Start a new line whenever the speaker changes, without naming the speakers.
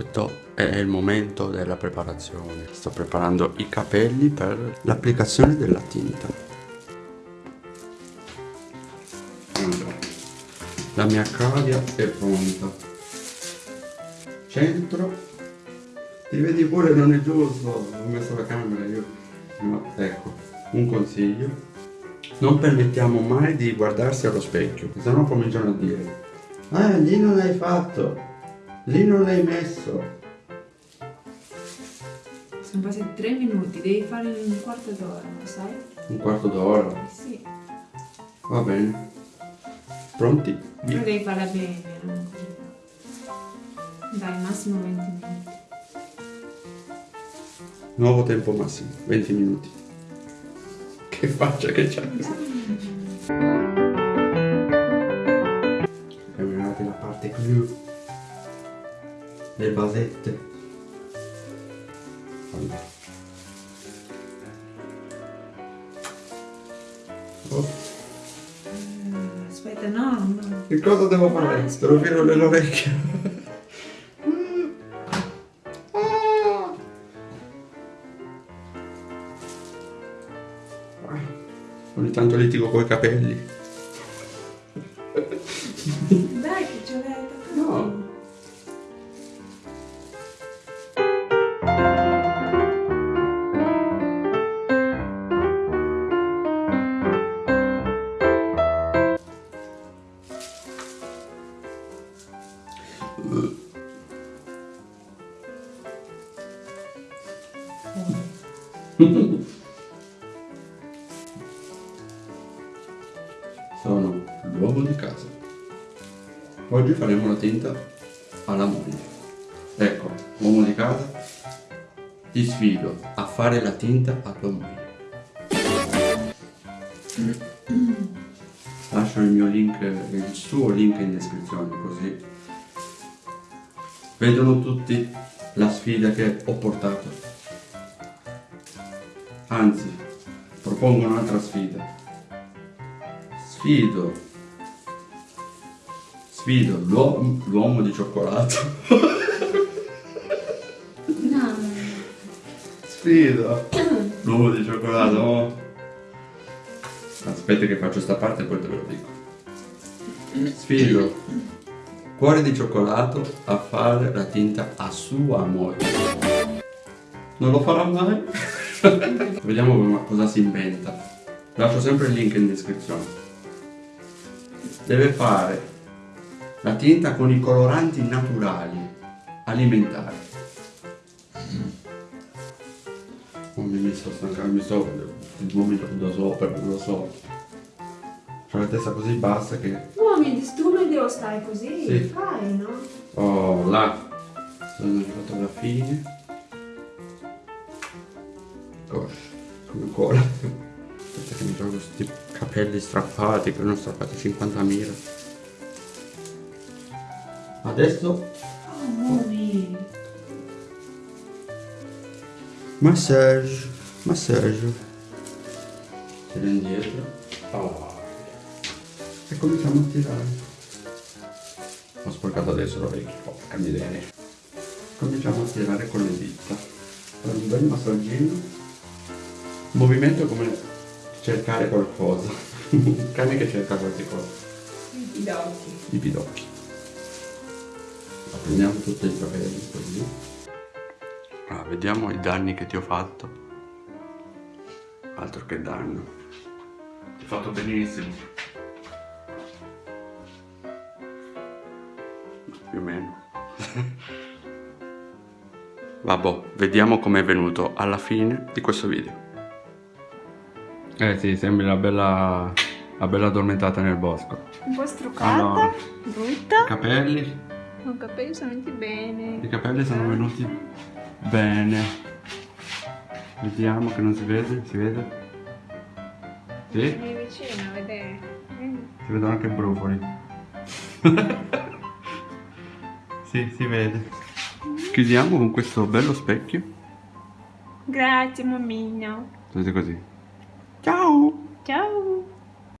Questo è il momento della preparazione. Sto preparando i capelli per l'applicazione della tinta. Allora, la mia cavia è pronta. Centro. Ti vedi pure non è giusto. Ho messo la camera io. No, ecco, un consiglio. Non permettiamo mai di guardarsi allo specchio, se no cominciano a dire Ah, lì non hai fatto, lì non l'hai messo.
Sono passati tre minuti, devi fare un quarto d'ora, sai?
Un quarto d'ora?
Sì.
Va bene. Pronti?
Però devi farla bene, non così. Dai, massimo 20 minuti.
Nuovo tempo massimo, 20 minuti. Che faccia che c'è? Le. Allora. Oh,
Aspetta, no, no.
che cosa devo fare? Devo filo nell'orecchio. Ogni tanto litigo coi capelli.
Dai, che ce l'hai.
No. Sono l'uomo di casa. Oggi faremo la tinta alla moglie. Ecco, uomo di casa, ti sfido a fare la tinta a tua moglie. Lascio il mio link, il suo link in descrizione così vedono tutti la sfida che ho portato. Anzi, propongo un'altra sfida. Sfido. Sfido l'uomo, di cioccolato.
No.
Sfido l'uomo di cioccolato. Aspetta che faccio sta parte e poi te lo dico. Sfido cuore di cioccolato a fare la tinta a sua moglie. Non lo farà mai? Vediamo cosa si inventa. Lascio sempre il link in descrizione. Deve fare la tinta con i coloranti naturali alimentari. Non mi sto stancando, mi sto il vomito da sopra, non lo Ho la testa così bassa che
Uomini, tu non devo stare così.
Sì.
Fai, no?
Oh, là sono arrivato alla fine. Gosh, come ancora. Aspetta che mi trovo questi capelli strappati, che non strappati 50.000. Adesso
Oh,
massage, massaggio. Tira indietro. Oh. E cominciamo a tirare. Ho sporcato adesso l'orecchio, porca miseria. Cominciamo a tirare con le dita. Fare un bel massaggino. Movimento come cercare qualcosa. un cane che cerca qualche cosa.
I occhi.
I pidocchi. La prendiamo tutti i capelli così. Ah, vediamo i danni che ti ho fatto. Altro che danno. Ti ho fatto benissimo. Più o meno. Vabbè, vediamo com'è venuto alla fine di questo video. Eh sì, sembri una bella, una bella addormentata nel bosco.
Un po' struccata,
Allora.
brutta.
I capelli
I capelli sono venuti bene.
I capelli sono venuti bene. Vediamo che non si vede, si vede? Sì?
Vieni vicino. Vieni.
Si vedono anche i brufoli. sì, si vede. Chiudiamo con questo bello specchio.
Grazie, mammino.
Vedete così. Ciao!
Ciao.